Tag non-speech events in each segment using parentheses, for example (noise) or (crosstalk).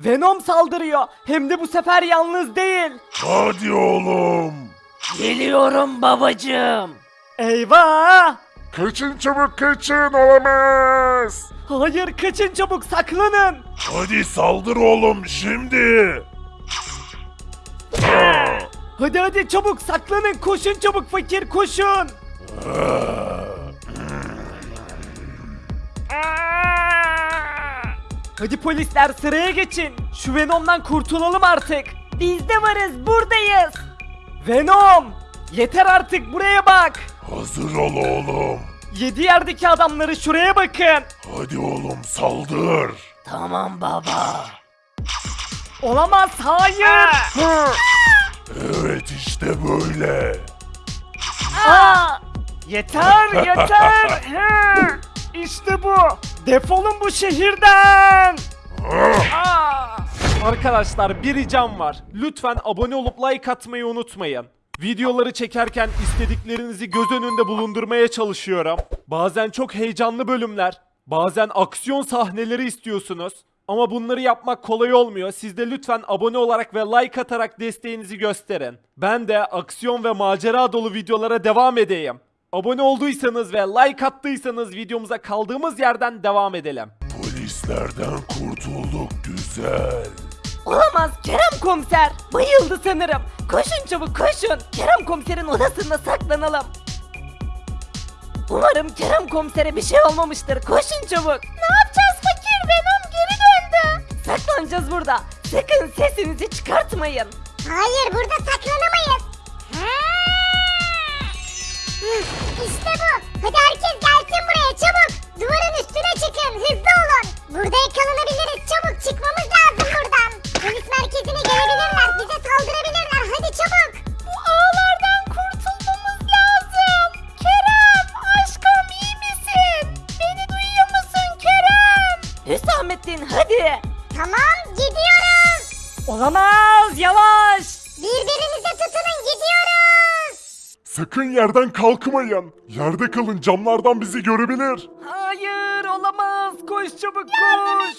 Venom saldırıyor. Hem de bu sefer yalnız değil. Hadi oğlum. Geliyorum babacığım. Eyvah! Kaçın çabuk kaçın olamaz. Hayır kaçın çabuk saklanın. Hadi saldır oğlum şimdi. Ah! Hadi hadi çabuk saklanın koşun çabuk fakir koşun. Hadi polisler sıraya geçin. Şu Venom'dan kurtulalım artık. Biz de varız buradayız. Venom! Yeter artık buraya bak. Hazır ol oğlum. Yedi yerdeki adamları şuraya bakın. Hadi oğlum saldır. Tamam baba. Olamaz hayır. Evet işte böyle. Aa! Yeter yeter. (laughs) İşte bu. Defolun bu şehirden. Aa! Arkadaşlar bir ricam var. Lütfen abone olup like atmayı unutmayın. Videoları çekerken istediklerinizi göz önünde bulundurmaya çalışıyorum. Bazen çok heyecanlı bölümler, bazen aksiyon sahneleri istiyorsunuz. Ama bunları yapmak kolay olmuyor. Siz de lütfen abone olarak ve like atarak desteğinizi gösterin. Ben de aksiyon ve macera dolu videolara devam edeyim. Abone olduysanız ve like attıysanız videomuza kaldığımız yerden devam edelim. Polislerden kurtulduk güzel. Olamaz Kerem komiser. Bayıldı sanırım. Koşun çabuk koşun. Kerem komiserin odasında saklanalım. Umarım Kerem komisere bir şey olmamıştır. Koşun çabuk. Ne yapacağız fakir? Venom geri döndü. Saklanacağız burada. Sakın sesinizi çıkartmayın. Hayır burada saklanamayız. İşte bu. Hadi herkes gelsin buraya çabuk. Duvarın üstüne çıkın hızlı olun. Burada yakalanabiliriz çabuk çıkmamız lazım buradan. Polis merkezine gelebilirler bize saldırabilirler hadi çabuk. Bu ağlardan kurtulmamız lazım. Kerem aşkım iyi misin? Beni duyuyor musun Kerem? Hüsamettin hadi. Tamam gidiyoruz. Olamaz yavaş. Tutunun gidiyoruz. Sakın yerden kalkmayın. Yerde kalın camlardan bizi görebilir. Hayır olamaz. Koş çabuk koş. (laughs)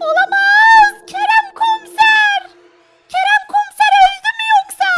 Olamaz. Kerem komiser. Kerem komiser öldü mü yoksa?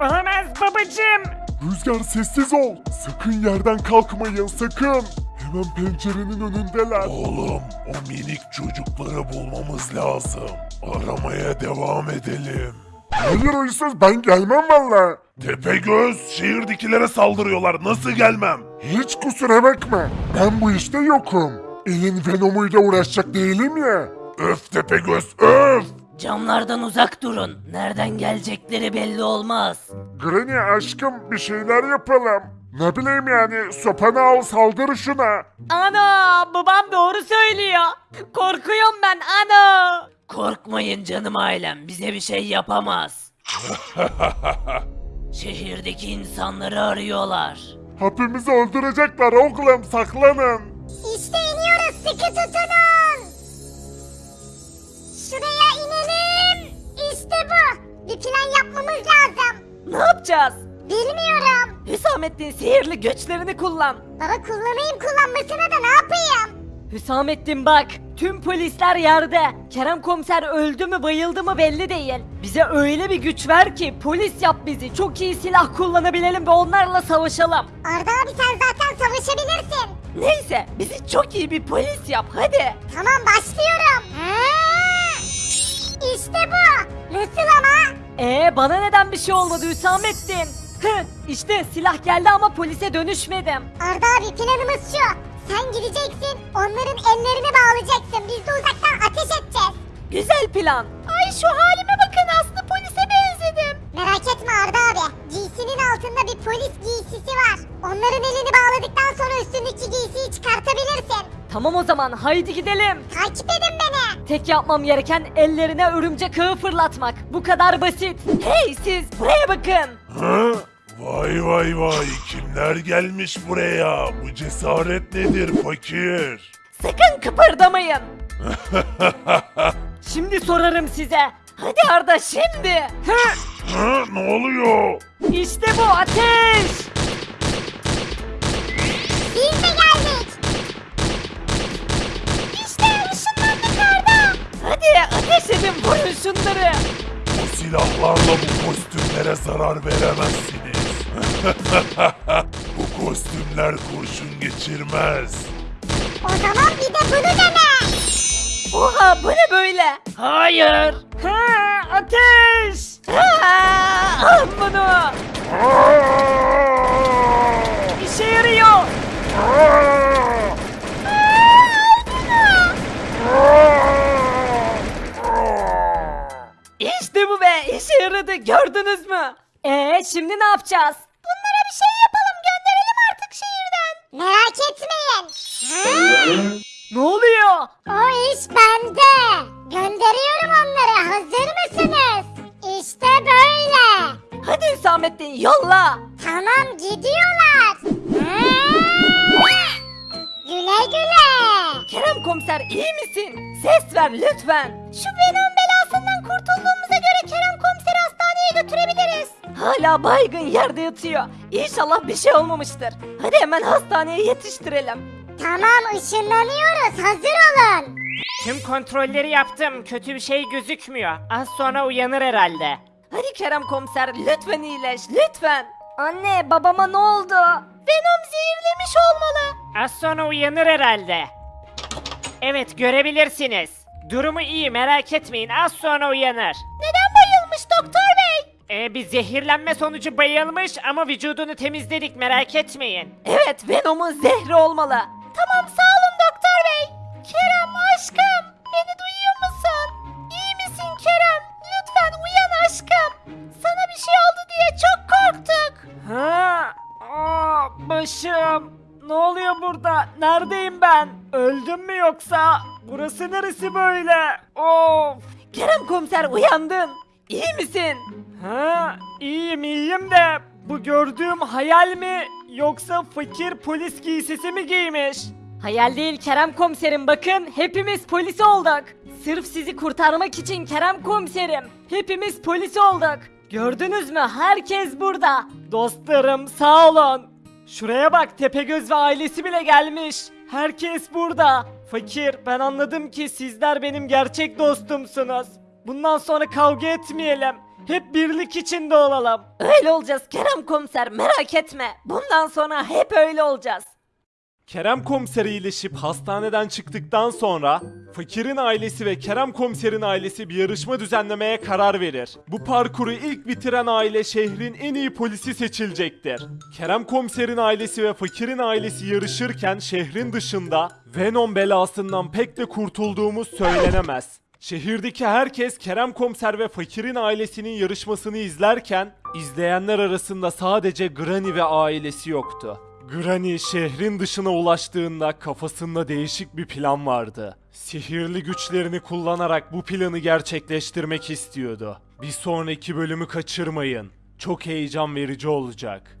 (laughs) Olamaz babacım. Rüzgar sessiz ol. Sakın yerden kalkmayın sakın. Hemen pencerenin önündeler. Oğlum o minik çocukları bulmamız lazım. Aramaya devam edelim. Hayır hırsız ben gelmem valla. Tepegöz şehirdekilere saldırıyorlar nasıl gelmem? Hiç kusura bakma. Ben bu işte yokum. Elin Venom'uyla uğraşacak değilim ya. Öf Tepegöz öf. Camlardan uzak durun. Nereden gelecekleri belli olmaz. Granny aşkım bir şeyler yapalım. Ne bileyim yani sopanı al saldır şuna. Ana babam doğru söylüyor. Korkuyorum ben ana. Korkmayın canım ailem. Bize bir şey yapamaz. (laughs) Şehirdeki insanları arıyorlar. Hepimizi öldürecekler oğlum saklanın. İşte iniyoruz sıkı tutunun. Şuraya inelim. İşte bu. Bir plan yapmamız lazım. Ne yapacağız? Bilmiyorum. Hüsamettin sihirli göçlerini kullan. Baba kullanayım kullanmasına da ne yapayım? Hüsamettin bak, tüm polisler yerde. Kerem komiser öldü mü bayıldı mı belli değil. Bize öyle bir güç ver ki polis yap bizi. Çok iyi silah kullanabilelim ve onlarla savaşalım. Arda abi sen zaten savaşabilirsin. Neyse, bizi çok iyi bir polis yap hadi. Tamam başlıyorum. İşte bu. Nasıl ama? Ee bana neden bir şey olmadı Hüsamettin? Hı, işte silah geldi ama polise dönüşmedim. Arda abi planımız şu. Sen gideceksin, onların ellerini bağlayacaksın. Biz de uzaktan ateş edeceğiz. Güzel plan. Ay şu halime bakın Aslı polise benzedim. Merak etme Arda abi. Giysinin altında bir polis giysisi var. Onların elini bağladıktan sonra üstündeki giysiyi çıkartabilirsin. Tamam o zaman haydi gidelim. Takip edin beni. Tek yapmam gereken ellerine örümcek ağı fırlatmak. Bu kadar basit. Hey siz buraya bakın. Vay vay vay kimler gelmiş buraya? Bu cesaret nedir fakir? Sakın kıpırdamayın. (laughs) şimdi sorarım size. Hadi Arda şimdi. Ha? Ne oluyor? İşte bu ateş. Biz de geldik. İşte ışınlandık Arda. Hadi ateş edin vurun şunları. Bu silahlarla bu kostümlere zarar veremezsin bu kostümler kurşun geçirmez. O zaman bir de bunu dene. Oha bu ne böyle? Hayır. Ha, ateş. Aa, al bunu. İşe yarıyor. İşte bu be işe yaradı gördünüz mü? Ee şimdi ne yapacağız? Merak etmeyin. Ha? Ne oluyor? O iş bende. Gönderiyorum onları. Hazır mısınız? İşte böyle. Hadi Hüsamettin yolla. Tamam gidiyorlar. Ha? Güle güle. Kerem komiser iyi misin? Ses ver lütfen. Şu Venom Hala baygın yerde yatıyor. İnşallah bir şey olmamıştır. Hadi hemen hastaneye yetiştirelim. Tamam ışınlanıyoruz. Hazır olun. Tüm kontrolleri yaptım. Kötü bir şey gözükmüyor. Az sonra uyanır herhalde. Hadi Kerem komiser lütfen iyileş lütfen. Anne babama ne oldu? Venom zehirlemiş olmalı. Az sonra uyanır herhalde. Evet görebilirsiniz. Durumu iyi merak etmeyin az sonra uyanır. Neden? Ee, bir zehirlenme sonucu bayılmış ama vücudunu temizledik merak etmeyin. Evet Venom'un zehri olmalı. Tamam sağ olun doktor bey. Kerem aşkım beni duyuyor musun? İyi misin Kerem? Lütfen uyan aşkım. Sana bir şey oldu diye çok korktuk. Ha? Aa, başım. Ne oluyor burada? Neredeyim ben? Öldüm mü yoksa? Burası neresi böyle? Of. Kerem komiser uyandın. İyi misin? Ha, iyiyim iyiyim de bu gördüğüm hayal mi yoksa fakir polis giysisi mi giymiş? Hayal değil Kerem komiserim bakın hepimiz polis olduk. Sırf sizi kurtarmak için Kerem komiserim. Hepimiz polis olduk. Gördünüz mü herkes burada. Dostlarım sağ olun. Şuraya bak Tepegöz ve ailesi bile gelmiş. Herkes burada. Fakir ben anladım ki sizler benim gerçek dostumsunuz. Bundan sonra kavga etmeyelim. Hep birlik içinde olalım. Öyle olacağız Kerem komiser merak etme. Bundan sonra hep öyle olacağız. Kerem komiser iyileşip hastaneden çıktıktan sonra Fakir'in ailesi ve Kerem komiserin ailesi bir yarışma düzenlemeye karar verir. Bu parkuru ilk bitiren aile şehrin en iyi polisi seçilecektir. Kerem komiserin ailesi ve Fakir'in ailesi yarışırken şehrin dışında Venom belasından pek de kurtulduğumuz söylenemez. Şehirdeki herkes Kerem Komiser ve Fakir'in ailesinin yarışmasını izlerken izleyenler arasında sadece Granny ve ailesi yoktu. Granny şehrin dışına ulaştığında kafasında değişik bir plan vardı. Sihirli güçlerini kullanarak bu planı gerçekleştirmek istiyordu. Bir sonraki bölümü kaçırmayın. Çok heyecan verici olacak.